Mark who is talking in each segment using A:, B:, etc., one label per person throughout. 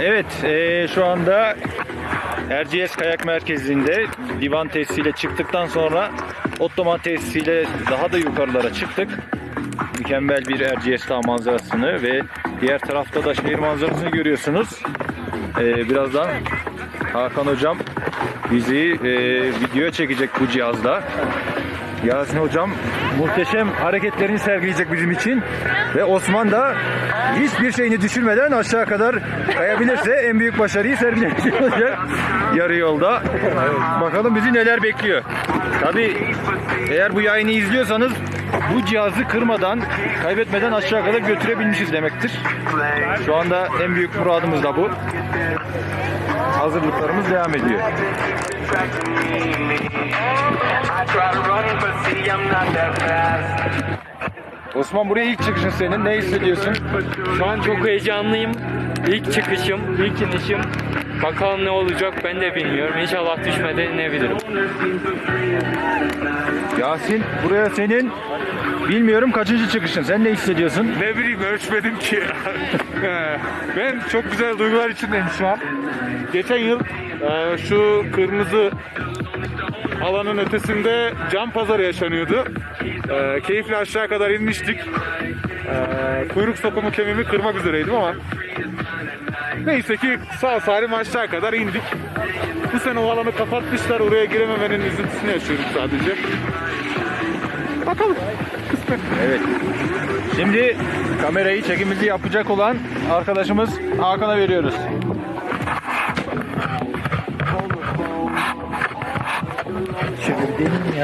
A: Evet, eee, şu anda Erciyes Kayak Merkezi'nde divan tesisiyle çıktıktan sonra Ottoman tesisiyle daha da yukarılara çıktık. Mükemmel bir Erciyes Dağı manzarasını ve diğer tarafta da şehir manzarasını görüyorsunuz. Eee, birazdan Hakan Hocam bizi eee videoya çekecek bu cihazla. Yasin Hocam muhteşem hareketlerini sergileyecek bizim için. Ve Osman da hiçbir şeyini düşürmeden aşağı kadar kayabilirse en büyük başarıyı sergilemiş olacak yarı yolda. Bakalım bizi neler bekliyor. Tabi eğer bu yayını izliyorsanız bu cihazı kırmadan, kaybetmeden aşağı kadar götürebilmişiz demektir. Şu anda en büyük muradımız da bu. Hazırlıklarımız devam ediyor. Osman buraya ilk çıkışın senin. Ne hissediyorsun?
B: Şu an çok heyecanlıyım. İlk çıkışım, ilk inişim. Bakalım ne olacak ben de bilmiyorum. İnşallah düşmeden inebilirim.
A: Yasin buraya senin bilmiyorum kaçıncı çıkışın. Sen ne hissediyorsun?
C: Ne bileyim ölçmedim ki. ben çok güzel duygular içindeyim şu an. Geçen yıl e, şu kırmızı alanın ötesinde cam pazarı yaşanıyordu. E, keyifle aşağı kadar inmiştik. E, kuyruk sokumu kemiğimi kırmak üzereydim ama neyse ki sağ salim aşağı kadar indik. Bu sene o alanı kapatmışlar. Oraya girememenin üzüntüsünü yaşıyorum sadece. Bakalım. Kısmet.
A: Evet. Şimdi kamerayı çekimimizi yapacak olan arkadaşımız Hakan'a veriyoruz.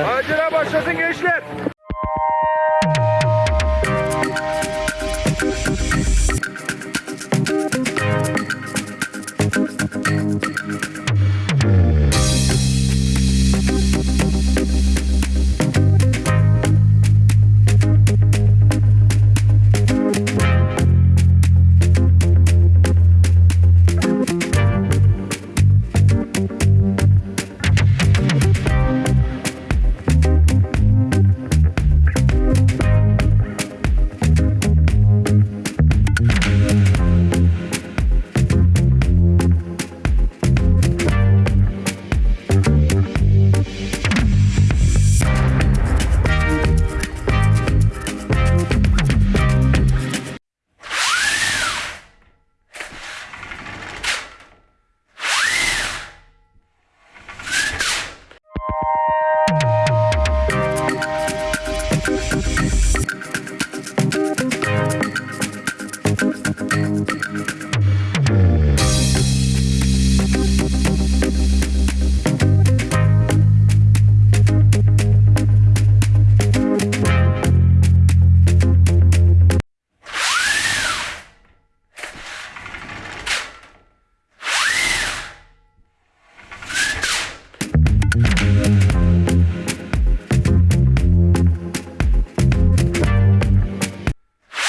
A: Macera başlasın gençler.